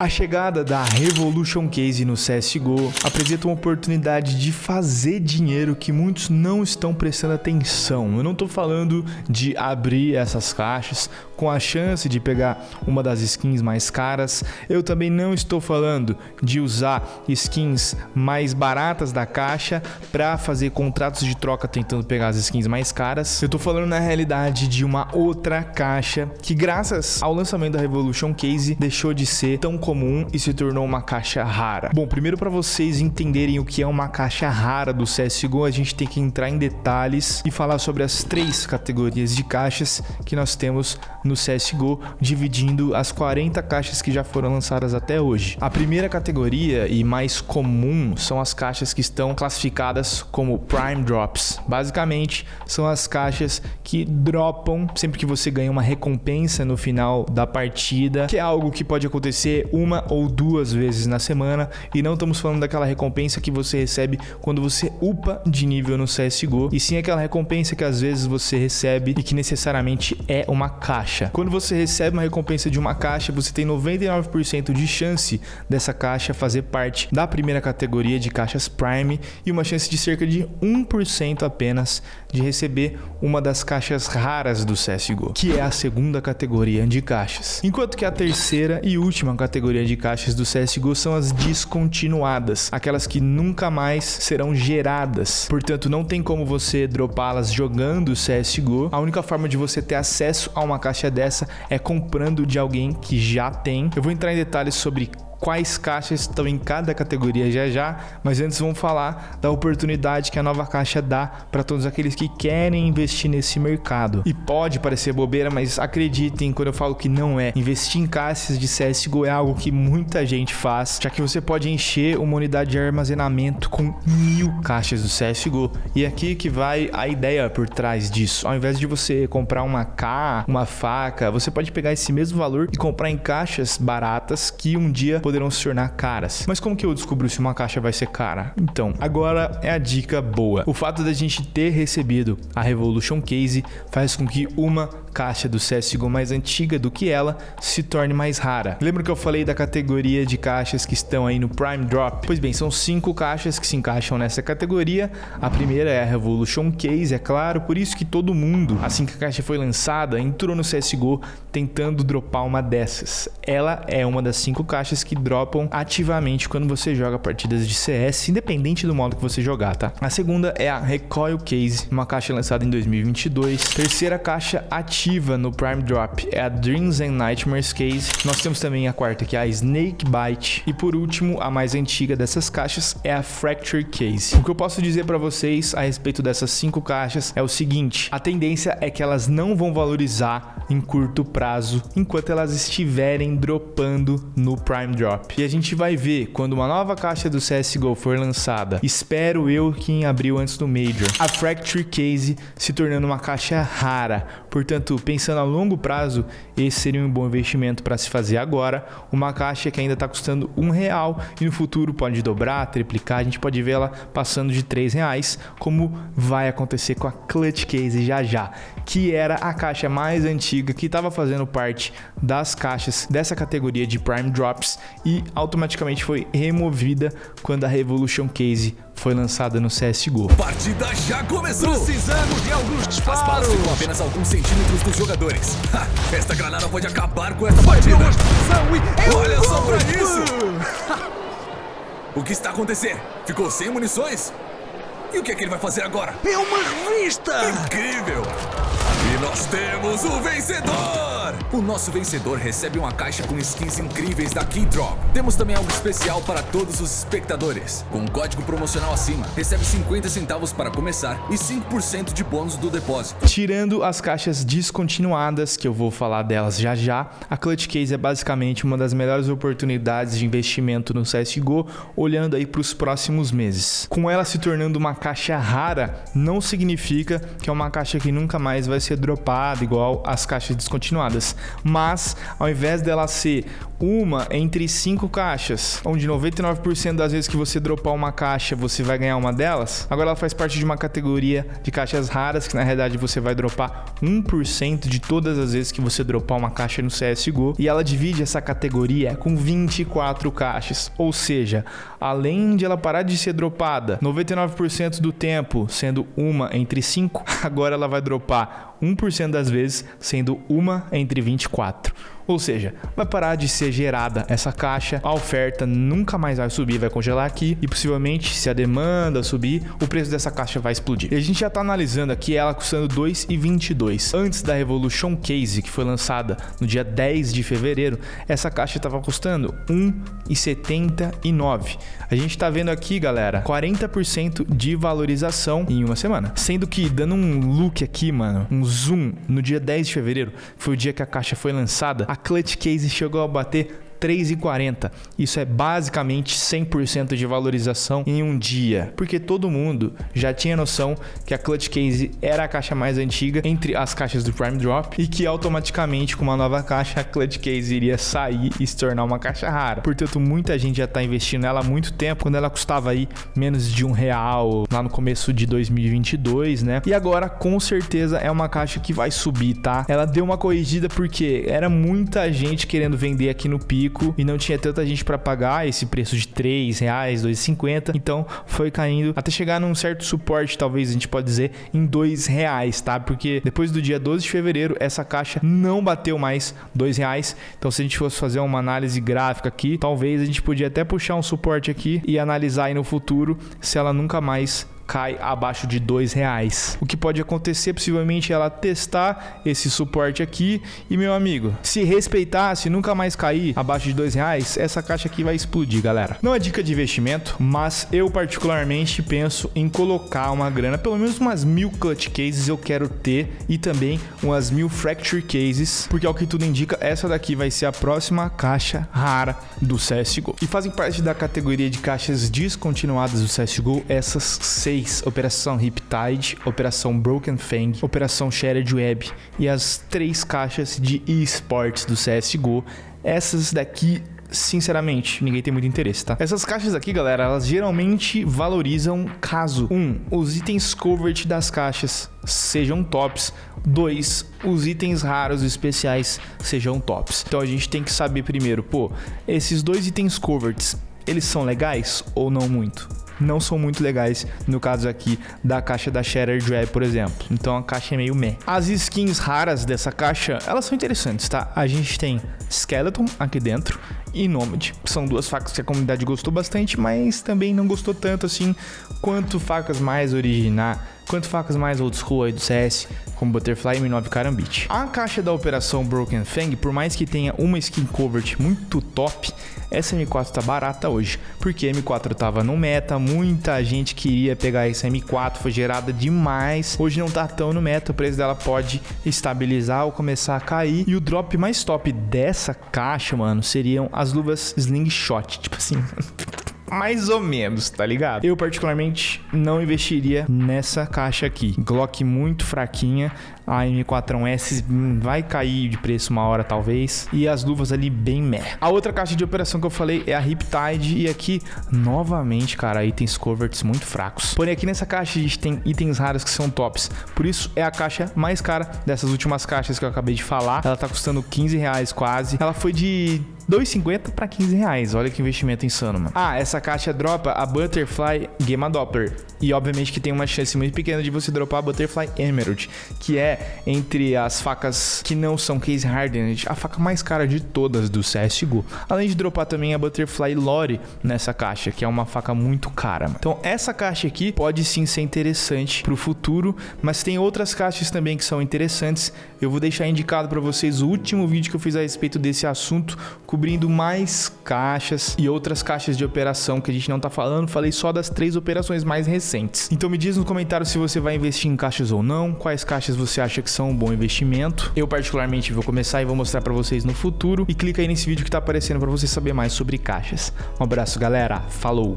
A chegada da Revolution Case no CSGO apresenta uma oportunidade de fazer dinheiro que muitos não estão prestando atenção. Eu não estou falando de abrir essas caixas com a chance de pegar uma das skins mais caras. Eu também não estou falando de usar skins mais baratas da caixa para fazer contratos de troca tentando pegar as skins mais caras. Eu estou falando na realidade de uma outra caixa que graças ao lançamento da Revolution Case deixou de ser tão comum e se tornou uma caixa rara. Bom, primeiro para vocês entenderem o que é uma caixa rara do CSGO, a gente tem que entrar em detalhes e falar sobre as três categorias de caixas que nós temos no CSGO, dividindo as 40 caixas que já foram lançadas até hoje. A primeira categoria e mais comum são as caixas que estão classificadas como Prime Drops. Basicamente, são as caixas que dropam sempre que você ganha uma recompensa no final da partida, que é algo que pode acontecer uma ou duas vezes na semana, e não estamos falando daquela recompensa que você recebe quando você upa de nível no CSGO, e sim aquela recompensa que às vezes você recebe e que necessariamente é uma caixa. Quando você recebe uma recompensa de uma caixa, você tem 99% de chance dessa caixa fazer parte da primeira categoria de caixas Prime e uma chance de cerca de 1% apenas de receber uma das caixas raras do CSGO, que é a segunda categoria de caixas. Enquanto que a terceira e última categoria de caixas do CSGO são as descontinuadas, aquelas que nunca mais serão geradas. Portanto, não tem como você dropá-las jogando CSGO. A única forma de você ter acesso a uma caixa dessa é comprando de alguém que já tem. Eu vou entrar em detalhes sobre quais caixas estão em cada categoria já já, mas antes vamos falar da oportunidade que a nova caixa dá para todos aqueles que querem investir nesse mercado. E pode parecer bobeira, mas acreditem quando eu falo que não é. Investir em caixas de CSGO é algo que muita gente faz, já que você pode encher uma unidade de armazenamento com mil caixas do CSGO. E é aqui que vai a ideia por trás disso. Ao invés de você comprar uma K, uma faca, você pode pegar esse mesmo valor e comprar em caixas baratas que um dia poderão se tornar caras. Mas como que eu descubro se uma caixa vai ser cara? Então, agora é a dica boa. O fato da gente ter recebido a Revolution Case faz com que uma caixa do CSGO mais antiga do que ela se torne mais rara. Lembra que eu falei da categoria de caixas que estão aí no Prime Drop? Pois bem, são cinco caixas que se encaixam nessa categoria. A primeira é a Revolution Case, é claro, por isso que todo mundo, assim que a caixa foi lançada, entrou no CSGO tentando dropar uma dessas. Ela é uma das cinco caixas que dropam ativamente quando você joga partidas de CS, independente do modo que você jogar, tá? A segunda é a Recoil Case, uma caixa lançada em 2022. Terceira caixa ativa no Prime Drop é a Dreams and Nightmares Case. Nós temos também a quarta, que é a Snake Bite. E por último, a mais antiga dessas caixas é a Fracture Case. O que eu posso dizer para vocês a respeito dessas cinco caixas é o seguinte, a tendência é que elas não vão valorizar em curto prazo enquanto elas estiverem dropando no Prime Drop. E a gente vai ver quando uma nova caixa do CSGO for lançada, espero eu que em abril antes do Major, a Fracture Case se tornando uma caixa rara. Portanto, pensando a longo prazo, esse seria um bom investimento para se fazer agora. Uma caixa que ainda está custando um real e no futuro pode dobrar, triplicar. A gente pode ver ela passando de três reais, como vai acontecer com a Clutch Case já já, que era a caixa mais antiga que estava fazendo parte das caixas dessa categoria de Prime Drops e automaticamente foi removida quando a Revolution Case foi lançada no CSGO. Partida já começou! Precisamos de alguns disparos! As balas ficam apenas alguns centímetros dos jogadores. Ha, esta granada pode acabar com essa partida! Olha só pra isso! o que está acontecendo? Ficou sem munições? E o que é que ele vai fazer agora? É uma revista! Incrível! E nós temos o vencedor! O nosso vencedor recebe uma caixa com skins incríveis da Keydrop. Temos também algo especial para todos os espectadores. Com um código promocional acima, recebe 50 centavos para começar e 5% de bônus do depósito. Tirando as caixas descontinuadas, que eu vou falar delas já já, a Clutch Case é basicamente uma das melhores oportunidades de investimento no CSGO, olhando aí para os próximos meses. Com ela se tornando uma caixa rara, não significa que é uma caixa que nunca mais vai ser dropada igual as caixas descontinuadas. Mas ao invés dela ser uma entre cinco caixas, onde 99% das vezes que você dropar uma caixa você vai ganhar uma delas, agora ela faz parte de uma categoria de caixas raras que na realidade você vai dropar 1% de todas as vezes que você dropar uma caixa no CSGO e ela divide essa categoria com 24 caixas, ou seja, além de ela parar de ser dropada 99% do tempo, sendo uma entre 5, agora ela vai dropar 1% das vezes, sendo uma entre 24. Ou seja, vai parar de ser gerada essa caixa, a oferta nunca mais vai subir, vai congelar aqui e possivelmente, se a demanda subir, o preço dessa caixa vai explodir. E a gente já está analisando aqui ela custando 2,22. Antes da Revolution Case, que foi lançada no dia 10 de fevereiro, essa caixa estava custando 1,79. A gente está vendo aqui, galera, 40% de valorização em uma semana. Sendo que, dando um look aqui, mano, um zoom, no dia 10 de fevereiro, foi o dia que a caixa foi lançada, a Clutch Case chegou a bater 3,40. Isso é basicamente 100% de valorização em um dia, porque todo mundo já tinha noção que a Clutch Case era a caixa mais antiga entre as caixas do Prime Drop e que automaticamente com uma nova caixa a Clutch Case iria sair e se tornar uma caixa rara. Portanto, muita gente já está investindo nela há muito tempo, quando ela custava aí menos de um real lá no começo de 2022, né? E agora com certeza é uma caixa que vai subir, tá? Ela deu uma corrigida porque era muita gente querendo vender aqui no pico pico e não tinha tanta gente para pagar esse preço de 3 reais, 2,50. Então foi caindo até chegar num certo suporte, talvez a gente pode dizer, em 2 reais, tá? Porque depois do dia 12 de fevereiro, essa caixa não bateu mais 2 reais. Então se a gente fosse fazer uma análise gráfica aqui, talvez a gente podia até puxar um suporte aqui e analisar aí no futuro se ela nunca mais cai abaixo de dois reais. O que pode acontecer possivelmente é ela testar esse suporte aqui e meu amigo, se respeitar, se nunca mais cair abaixo de dois reais, essa caixa aqui vai explodir, galera. Não é dica de investimento, mas eu particularmente penso em colocar uma grana, pelo menos umas mil clutch cases eu quero ter e também umas mil fracture cases, porque ao que tudo indica, essa daqui vai ser a próxima caixa rara do CSGO. E fazem parte da categoria de caixas descontinuadas do CSGO essas seis Operação Riptide, Operação Broken Fang, Operação Shared Web e as três caixas de esports do CSGO. Essas daqui sinceramente, ninguém tem muito interesse, tá? Essas caixas aqui, galera, elas geralmente valorizam caso 1. Um, os itens covert das caixas sejam tops. 2. Os itens raros e especiais sejam tops. Então a gente tem que saber primeiro, pô, esses dois itens coverts, eles são legais ou não muito? Não são muito legais, no caso aqui da caixa da Shatter Drag, por exemplo. Então a caixa é meio meh. As skins raras dessa caixa, elas são interessantes, tá? A gente tem Skeleton aqui dentro e Nomad. São duas facas que a comunidade gostou bastante, mas também não gostou tanto assim quanto facas mais originais, quanto facas mais old school aí do CS, como Butterfly e M9 Karambit. A caixa da operação Broken Fang, por mais que tenha uma skin covert muito top, essa M4 tá barata hoje, porque a M4 tava no meta, muita gente queria pegar essa M4, foi gerada demais. Hoje não tá tão no meta, o preço dela pode estabilizar ou começar a cair. E o drop mais top dessa caixa, mano, seriam as luvas Slingshot, tipo assim, mais ou menos, tá ligado? Eu particularmente não investiria nessa caixa aqui. Glock muito fraquinha, a M4S vai cair de preço uma hora talvez, e as luvas ali bem meh. A outra caixa de operação que eu falei é a Riptide, e aqui, novamente, cara, itens coverts muito fracos. Porém, aqui nessa caixa a gente tem itens raros que são tops, por isso é a caixa mais cara dessas últimas caixas que eu acabei de falar. Ela tá custando 15 reais quase. Ela foi de 2,50 para 15 reais. Olha que investimento insano, mano. Ah, essa caixa dropa a Butterfly Gamma Doppler. E obviamente que tem uma chance muito pequena de você dropar a Butterfly Emerald, que é entre as facas que não são case hardened, a faca mais cara de todas do CSGO. Além de dropar também a Butterfly Lore nessa caixa, que é uma faca muito cara. Então essa caixa aqui pode sim ser interessante para o futuro, mas tem outras caixas também que são interessantes. Eu vou deixar indicado para vocês o último vídeo que eu fiz a respeito desse assunto cobrindo mais caixas e outras caixas de operação que a gente não tá falando. Falei só das três operações mais recentes. Então me diz no comentário se você vai investir em caixas ou não, quais caixas você acha que são um bom investimento. Eu particularmente vou começar e vou mostrar para vocês no futuro. E clica aí nesse vídeo que tá aparecendo para você saber mais sobre caixas. Um abraço, galera. Falou!